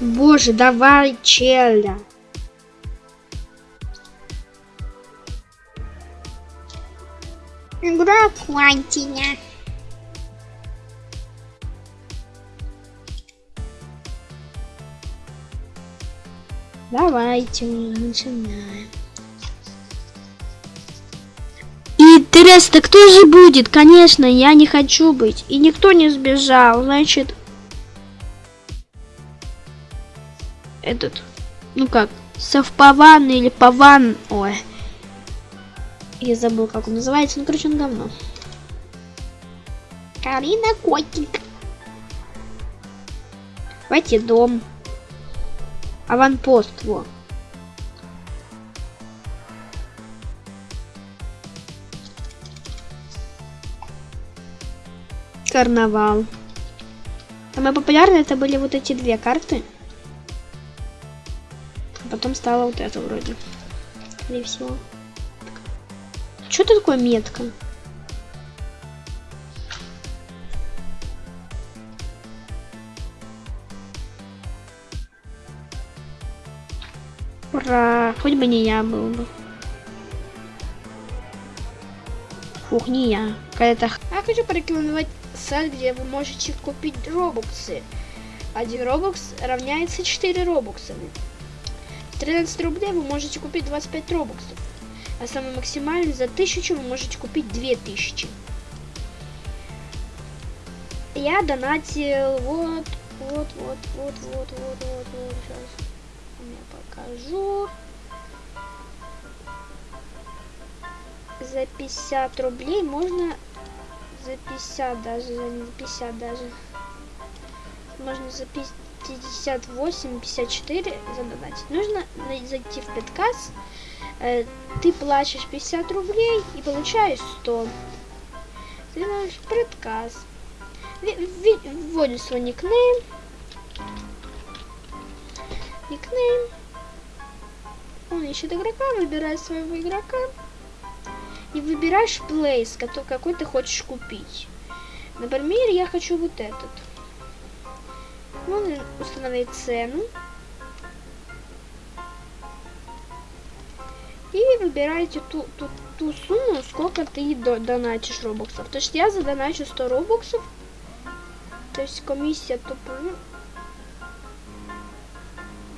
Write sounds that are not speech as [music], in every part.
Боже, давай, челя. Игра Квантиня. Давайте начинаем. Интересно, кто же будет? Конечно, я не хочу быть. И никто не сбежал. Значит, этот, ну как, совпаван или паван. Ой. Я забыл, как он называется. Ну, короче, он говно. Карина Котик. Давайте дом. Аванпост, во. Карнавал. Самые популярные это были вот эти две карты. Потом стало вот это вроде. Скорее всего. Что это такое метка? Ура! Хоть бы не я был бы. Фух, не я. Какая-то... Я хочу порекомендовать сайт, где вы можете купить робоксы. Один робокс равняется 4 робокса. 13 рублей вы можете купить 25 робоксов. А самый максимальный за 1000 вы можете купить 2000. Я донатил вот, вот, вот, вот, вот, вот, вот, вот. Сейчас я покажу. За 50 рублей можно... За 50 даже, за 50 даже. Можно за 50... 54 задонатить. Нужно зайти в Петкас, э, ты платишь 50 рублей и получаешь 100. Ты знаешь, предказ. Вводишь свой никнейм. Никнейм. Он ищет игрока, выбирает своего игрока. И выбираешь плейс, какой ты хочешь купить. Например, я хочу вот этот. Можно установить цену. И выбираете ту, ту, ту сумму, сколько ты донатишь робоксов. То есть я задоначу 100 робоксов. То есть комиссия тупо...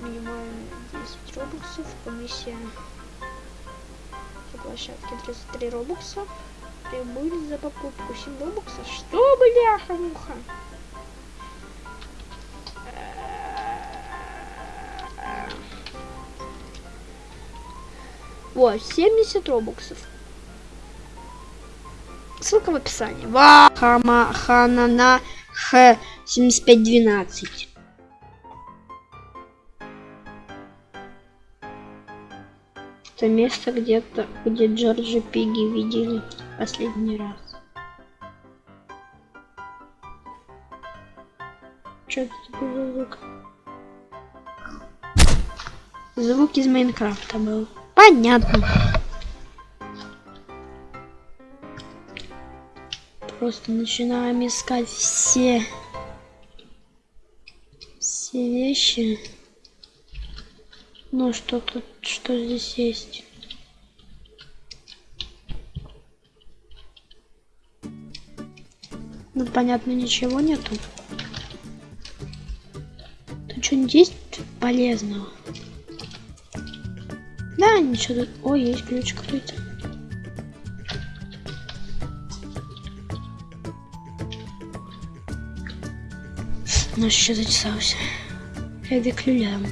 Минимально 10 робоксов. Комиссия по площадке 33 робокса. Прибыль за покупку 7 робоксов. Что, бляха-муха? Вот, 70 робоксов. Ссылка в описании. Вахама Ханана Х 7512. Это место где-то, где Джорджи Пиги видели последний раз. Что это такое за звук? Звук из Майнкрафта был. Понятно. Просто начинаем искать все все вещи. Ну что тут, что здесь есть? Ну понятно, ничего нету. Тут что-нибудь есть полезного? Да, ничего тут. Ой, есть ключ какой-то. Ну, ще зачесався. Я виклюлям.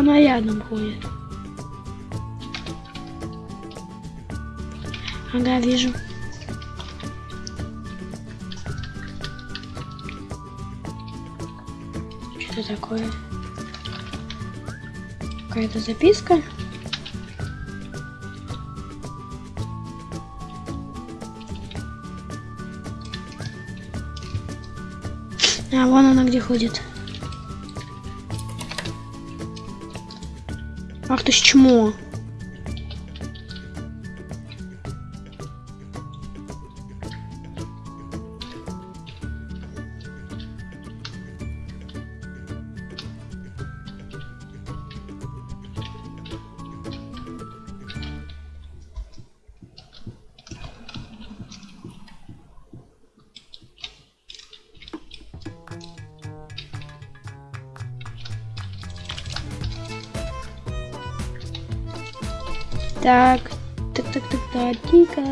Там рядом ходит. Ага, вижу. Что такое? Какая-то записка? А, вон она где ходит. Ах ты ж чмо. Так, так, так, так, так, тика.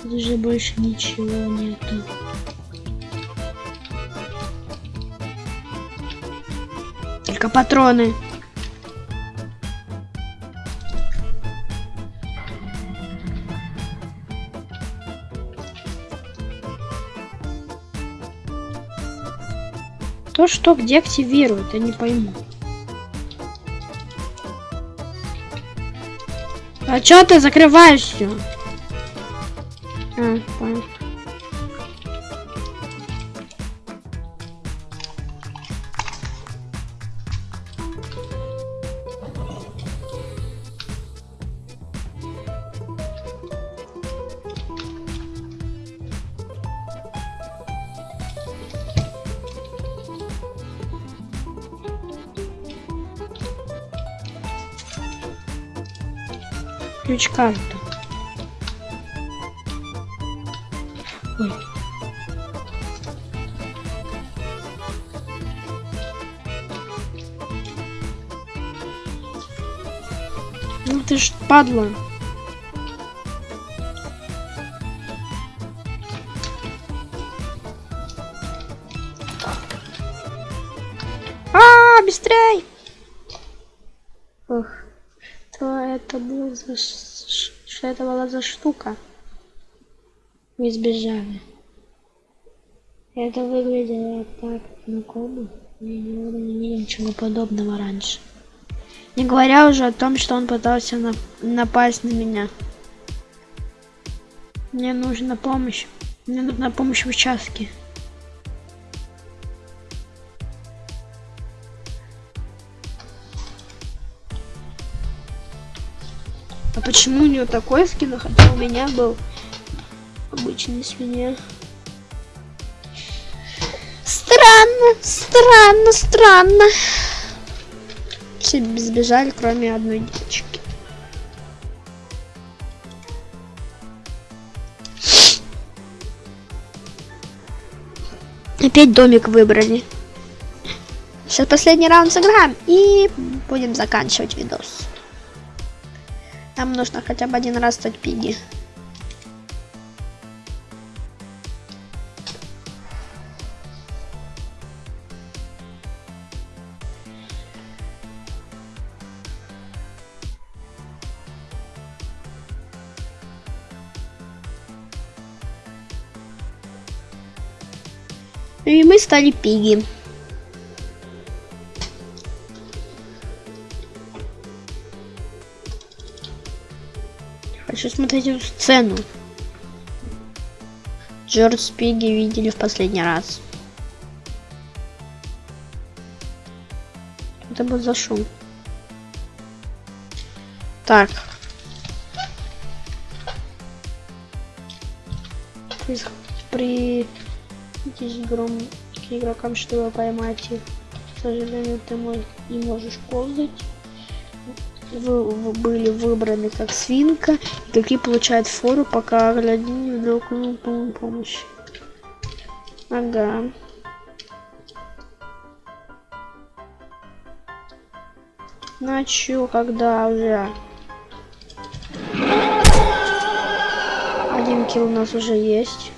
Тут уже больше ничего нету. Только патроны. То, что где активируют, я не пойму. А чё ты закрываешь Ключ карта. Ой. Ну ты ж падла. То это было за что это была за штука? Мы сбежали. Это выглядело так знакомо. Никогда не видел ничего подобного раньше. Не говоря уже о том, что он пытался на- напасть на меня. Мне нужна помощь. Мне нужна помощь в участке. А почему у нее такой скин, хотя у меня был обычный свинья? Странно, странно, странно. Все сбежали, кроме одной девочки. Опять домик выбрали. Сейчас последний раунд сыграем и будем заканчивать видос. Нам нужно хотя бы один раз стать пиги. И мы стали пиги. Хочу смотреть эту сцену. Джордж Спиги видели в последний раз. Это был за шум. Так. При, гром к игрокам, чтобы поймать их. К сожалению, ты мо- не можешь ползать. Вы, вы были выбраны как свинка. Игроки получают фору, пока глядин вдруг ну, пом- помощь. Ага. Ну чё, когда уже? Один килл у нас уже есть.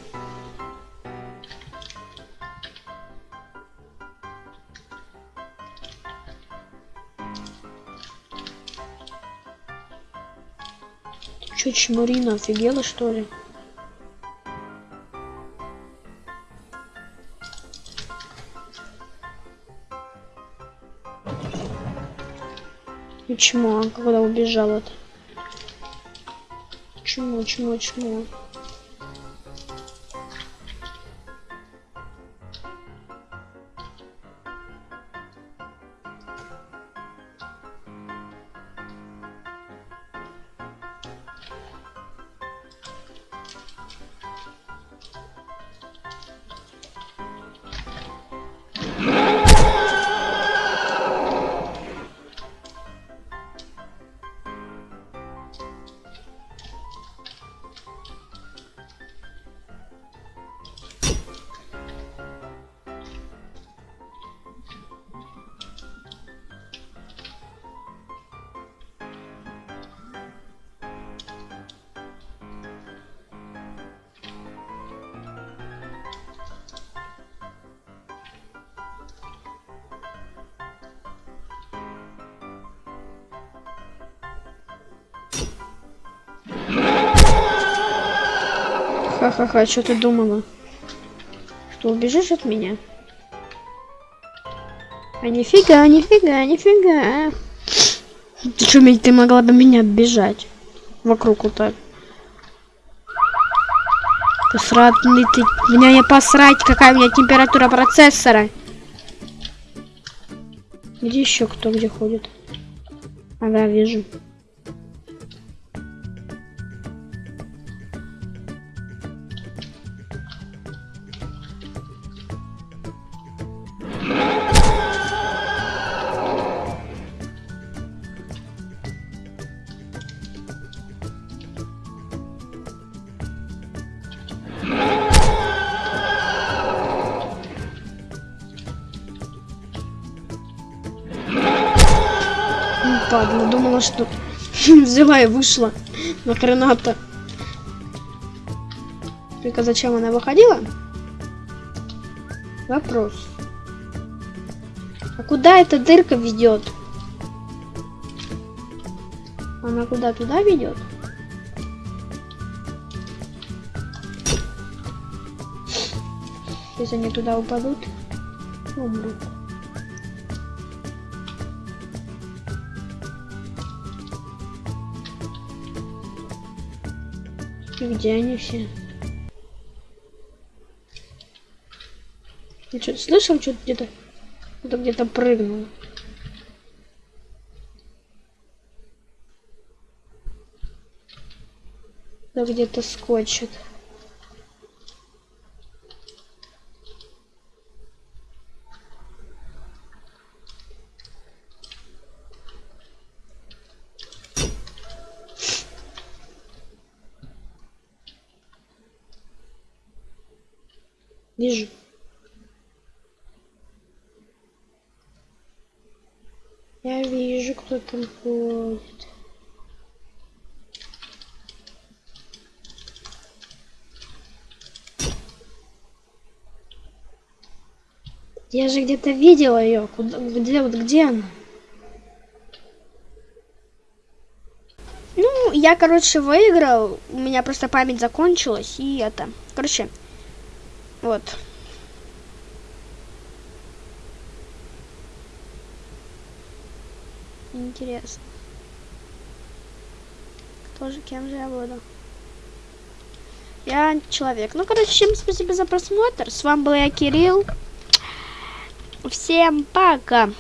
Чмурина, офигела что ли? И чмо, а когда убежал это? Чмо, чмо, чмо. Ха-ха-ха, что ты думала? Что, убежишь от меня? А нифига, нифига, нифига. Ты что, ты могла бы меня оббежать? Вокруг вот так. Посратный ты. Меня не посрать, какая у меня температура процессора. Где еще кто где ходит? Ага, вижу. Думала, что [laughs] взяла и вышла. Нахрена-то. Только зачем она выходила? Вопрос. А куда эта дырка ведет? Она куда туда ведет? Если они туда упадут, умрут. Где они все? Я что-то слышал, что-то где-то кто-то где-то прыгнул. Да где-то скочит. Вижу. Я вижу, кто там ходит. Я же где-то видела ее. Куда, где, вот где она? Ну, я, короче, выиграл. У меня просто память закончилась. И это. Короче, вот. Интересно. Кто же, кем же я буду? Я человек. Ну, короче, всем спасибо за просмотр. С вами был я, Кирилл. Всем пока.